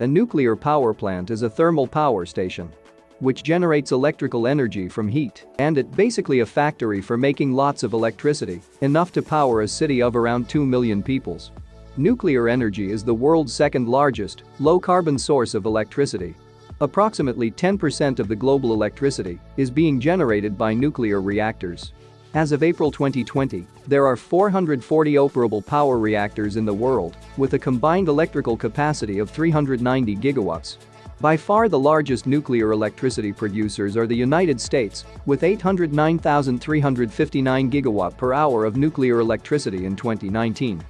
A nuclear power plant is a thermal power station which generates electrical energy from heat, and it basically a factory for making lots of electricity, enough to power a city of around 2 million peoples. Nuclear energy is the world's second largest, low-carbon source of electricity. Approximately 10% of the global electricity is being generated by nuclear reactors. As of April 2020, there are 440 operable power reactors in the world, with a combined electrical capacity of 390 gigawatts. By far the largest nuclear electricity producers are the United States, with 809,359 gigawatt per hour of nuclear electricity in 2019.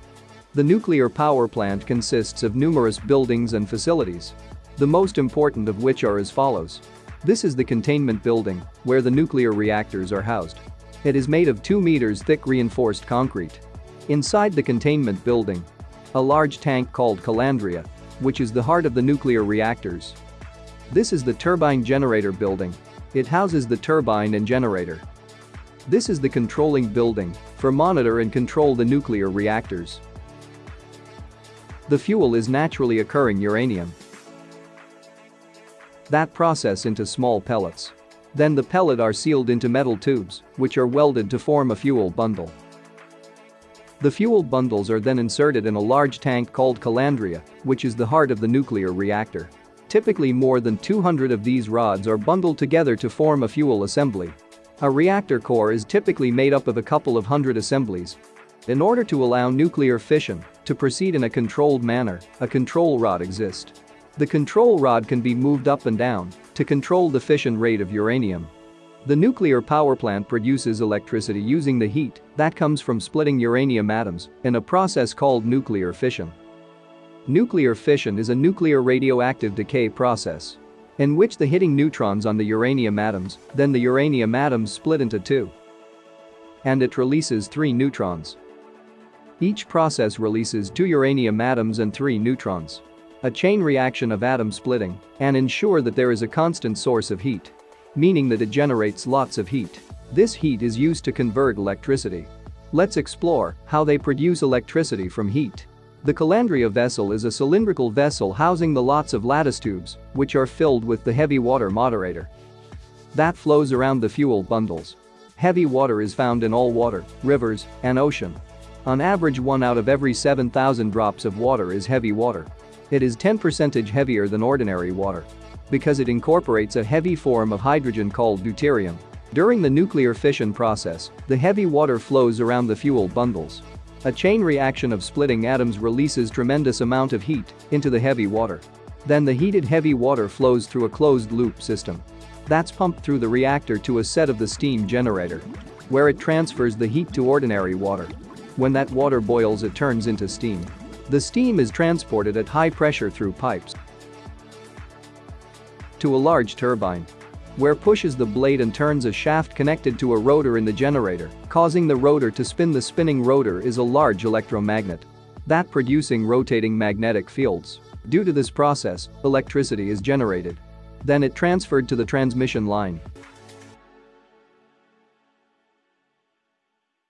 The nuclear power plant consists of numerous buildings and facilities. The most important of which are as follows. This is the containment building, where the nuclear reactors are housed. It is made of 2 meters thick reinforced concrete. Inside the containment building, a large tank called calandria which is the heart of the nuclear reactors. This is the turbine generator building. It houses the turbine and generator. This is the controlling building for monitor and control the nuclear reactors. The fuel is naturally occurring uranium. That process into small pellets. Then the pellet are sealed into metal tubes, which are welded to form a fuel bundle. The fuel bundles are then inserted in a large tank called calandria, which is the heart of the nuclear reactor. Typically more than 200 of these rods are bundled together to form a fuel assembly. A reactor core is typically made up of a couple of hundred assemblies. In order to allow nuclear fission to proceed in a controlled manner, a control rod exists. The control rod can be moved up and down to control the fission rate of uranium. The nuclear power plant produces electricity using the heat that comes from splitting uranium atoms in a process called nuclear fission. Nuclear fission is a nuclear radioactive decay process in which the hitting neutrons on the uranium atoms, then the uranium atoms split into two. And it releases three neutrons. Each process releases two uranium atoms and three neutrons. A chain reaction of atom splitting and ensure that there is a constant source of heat meaning that it generates lots of heat. This heat is used to convert electricity. Let's explore how they produce electricity from heat. The calandria vessel is a cylindrical vessel housing the lots of lattice tubes, which are filled with the heavy water moderator. That flows around the fuel bundles. Heavy water is found in all water, rivers, and ocean. On average one out of every 7,000 drops of water is heavy water. It is 10% heavier than ordinary water because it incorporates a heavy form of hydrogen called deuterium. During the nuclear fission process, the heavy water flows around the fuel bundles. A chain reaction of splitting atoms releases tremendous amount of heat into the heavy water. Then the heated heavy water flows through a closed-loop system. That's pumped through the reactor to a set of the steam generator, where it transfers the heat to ordinary water. When that water boils it turns into steam. The steam is transported at high pressure through pipes to a large turbine where pushes the blade and turns a shaft connected to a rotor in the generator, causing the rotor to spin the spinning rotor is a large electromagnet. That producing rotating magnetic fields. Due to this process, electricity is generated. Then it transferred to the transmission line,